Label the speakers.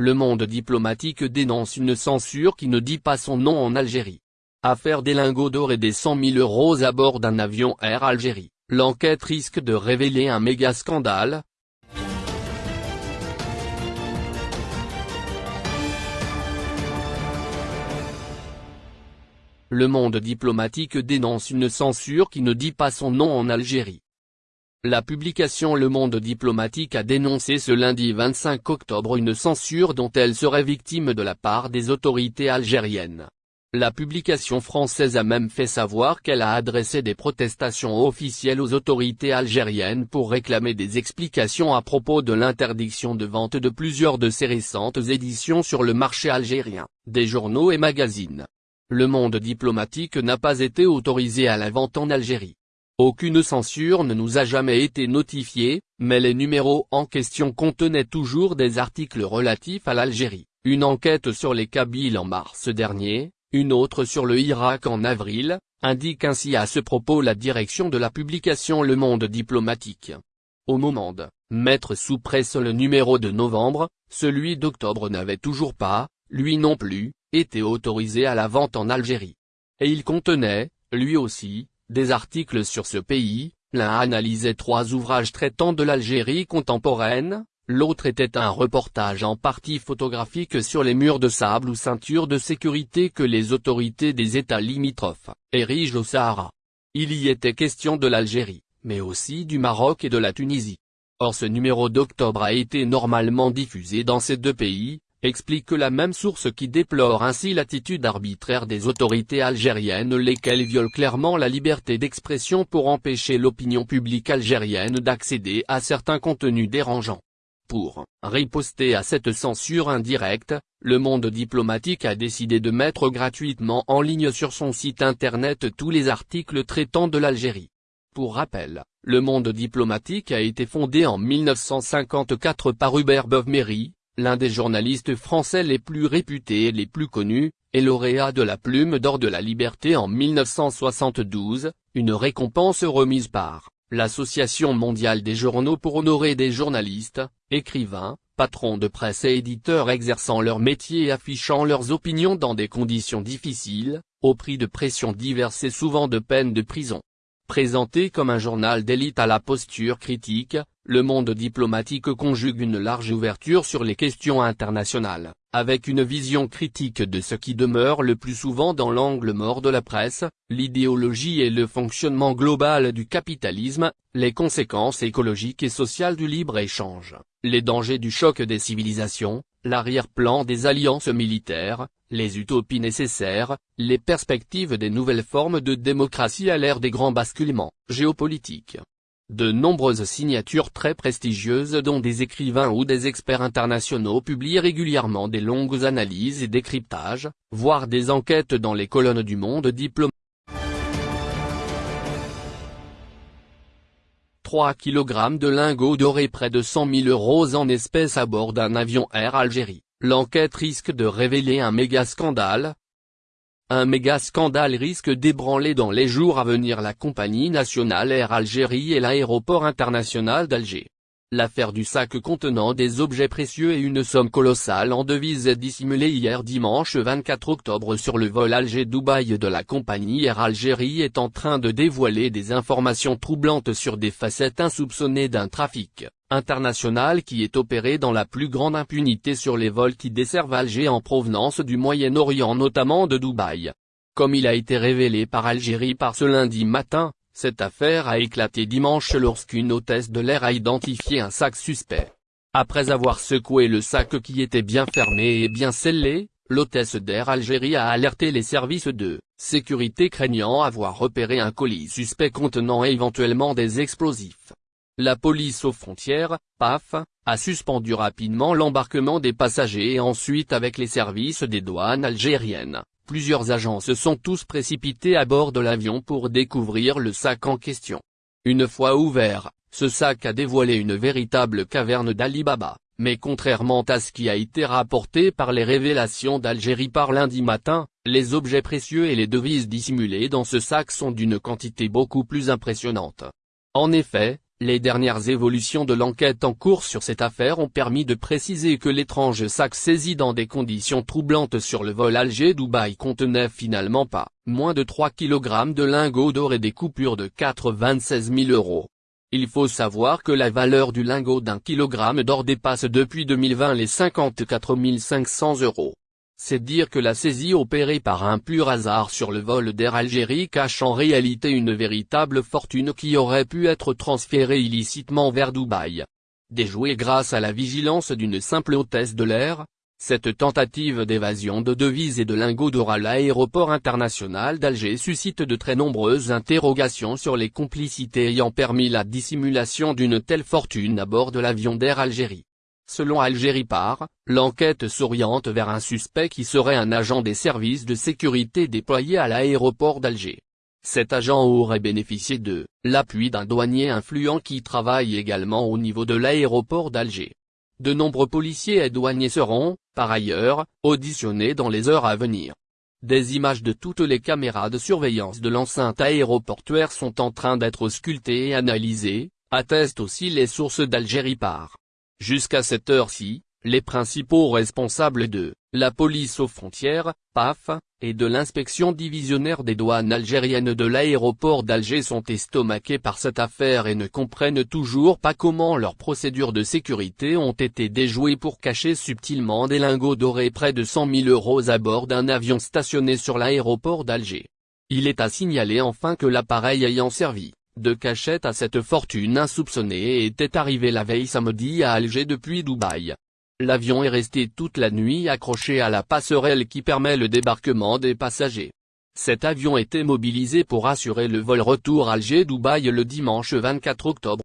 Speaker 1: Le monde diplomatique dénonce une censure qui ne dit pas son nom en Algérie. Affaire des lingots d'or et des 100 000 euros à bord d'un avion Air Algérie, l'enquête risque de révéler un méga scandale, Le monde diplomatique dénonce une censure qui ne dit pas son nom en Algérie. La publication Le Monde diplomatique a dénoncé ce lundi 25 octobre une censure dont elle serait victime de la part des autorités algériennes. La publication française a même fait savoir qu'elle a adressé des protestations officielles aux autorités algériennes pour réclamer des explications à propos de l'interdiction de vente de plusieurs de ses récentes éditions sur le marché algérien, des journaux et magazines. Le monde diplomatique n'a pas été autorisé à la vente en Algérie. Aucune censure ne nous a jamais été notifiée, mais les numéros en question contenaient toujours des articles relatifs à l'Algérie, une enquête sur les Kabyles en mars dernier, une autre sur le Irak en avril, indique ainsi à ce propos la direction de la publication Le Monde diplomatique. Au moment de mettre sous presse le numéro de novembre, celui d'octobre n'avait toujours pas, lui non plus, était autorisé à la vente en Algérie. Et il contenait, lui aussi, des articles sur ce pays, l'un analysait trois ouvrages traitant de l'Algérie contemporaine, l'autre était un reportage en partie photographique sur les murs de sable ou ceintures de sécurité que les autorités des États limitrophes érigent au Sahara. Il y était question de l'Algérie, mais aussi du Maroc et de la Tunisie. Or ce numéro d'octobre a été normalement diffusé dans ces deux pays, explique la même source qui déplore ainsi l'attitude arbitraire des autorités algériennes lesquelles violent clairement la liberté d'expression pour empêcher l'opinion publique algérienne d'accéder à certains contenus dérangeants. Pour riposter à cette censure indirecte, le monde diplomatique a décidé de mettre gratuitement en ligne sur son site internet tous les articles traitant de l'Algérie. Pour rappel, le monde diplomatique a été fondé en 1954 par Hubert Beuve-Méry, l'un des journalistes français les plus réputés et les plus connus, et lauréat de la Plume d'Or de la Liberté en 1972, une récompense remise par l'Association mondiale des journaux pour honorer des journalistes, écrivains, patrons de presse et éditeurs exerçant leur métier et affichant leurs opinions dans des conditions difficiles, au prix de pressions diverses et souvent de peines de prison. Présenté comme un journal d'élite à la posture critique, le monde diplomatique conjugue une large ouverture sur les questions internationales, avec une vision critique de ce qui demeure le plus souvent dans l'angle mort de la presse, l'idéologie et le fonctionnement global du capitalisme, les conséquences écologiques et sociales du libre-échange, les dangers du choc des civilisations, l'arrière-plan des alliances militaires, les utopies nécessaires, les perspectives des nouvelles formes de démocratie à l'ère des grands basculements géopolitiques. De nombreuses signatures très prestigieuses dont des écrivains ou des experts internationaux publient régulièrement des longues analyses et décryptages, voire des enquêtes dans les colonnes du monde diplomatique. 3 kg de lingots d'or et près de 100 000 euros en espèces à bord d'un avion Air Algérie. L'enquête risque de révéler un méga scandale, un méga scandale risque d'ébranler dans les jours à venir la compagnie nationale Air Algérie et l'aéroport international d'Alger. L'affaire du sac contenant des objets précieux et une somme colossale en devises est dissimulée hier dimanche 24 octobre sur le vol Alger-Dubaï de la compagnie Air Algérie est en train de dévoiler des informations troublantes sur des facettes insoupçonnées d'un trafic international qui est opéré dans la plus grande impunité sur les vols qui desservent Alger en provenance du Moyen-Orient notamment de Dubaï. Comme il a été révélé par Algérie par ce lundi matin, cette affaire a éclaté dimanche lorsqu'une hôtesse de l'air a identifié un sac suspect. Après avoir secoué le sac qui était bien fermé et bien scellé, l'hôtesse d'Air Algérie a alerté les services de sécurité craignant avoir repéré un colis suspect contenant éventuellement des explosifs. La police aux frontières, PAF, a suspendu rapidement l'embarquement des passagers et ensuite avec les services des douanes algériennes, Plusieurs agents se sont tous précipités à bord de l'avion pour découvrir le sac en question. Une fois ouvert, ce sac a dévoilé une véritable caverne d'Alibaba, mais contrairement à ce qui a été rapporté par les révélations d'Algérie par lundi matin, les objets précieux et les devises dissimulées dans ce sac sont d'une quantité beaucoup plus impressionnante. En effet, Les dernières évolutions de l'enquête en cours sur cette affaire ont permis de préciser que l'étrange sac saisi dans des conditions troublantes sur le vol Alger-Dubaï contenait finalement pas moins de 3 kg de lingots d'or et des coupures de 96 000 euros. Il faut savoir que la valeur du lingot d'un kilogramme d'or dépasse depuis 2020 les 54 500 euros. C'est dire que la saisie opérée par un pur hasard sur le vol d'Air Algérie cache en réalité une véritable fortune qui aurait pu être transférée illicitement vers Dubaï. Déjouée grâce à la vigilance d'une simple hôtesse de l'air, cette tentative d'évasion de devises et de lingots d'or à l'aéroport international d'Alger suscite de très nombreuses interrogations sur les complicités ayant permis la dissimulation d'une telle fortune à bord de l'avion d'Air Algérie. Selon Algérie Par, l'enquête s'oriente vers un suspect qui serait un agent des services de sécurité déployé à l'aéroport d'Alger. Cet agent aurait bénéficié de l'appui d'un douanier influent qui travaille également au niveau de l'aéroport d'Alger. De nombreux policiers et douaniers seront, par ailleurs, auditionnés dans les heures à venir. Des images de toutes les caméras de surveillance de l'enceinte aéroportuaire sont en train d'être sculptées et analysées, attestent aussi les sources d'Algérie Par. Jusqu'à cette heure-ci, les principaux responsables de la police aux frontières, PAF, et de l'inspection divisionnaire des douanes algériennes de l'aéroport d'Alger sont estomaqués par cette affaire et ne comprennent toujours pas comment leurs procédures de sécurité ont été déjouées pour cacher subtilement des lingots dorés près de 100 000 euros à bord d'un avion stationné sur l'aéroport d'Alger. Il est à signaler enfin que l'appareil ayant servi de cachette à cette fortune insoupçonnée était arrivé la veille samedi à Alger depuis Dubaï. L'avion est resté toute la nuit accroché à la passerelle qui permet le débarquement des passagers. Cet avion était mobilisé pour assurer le vol retour Alger-Dubaï le dimanche 24 octobre.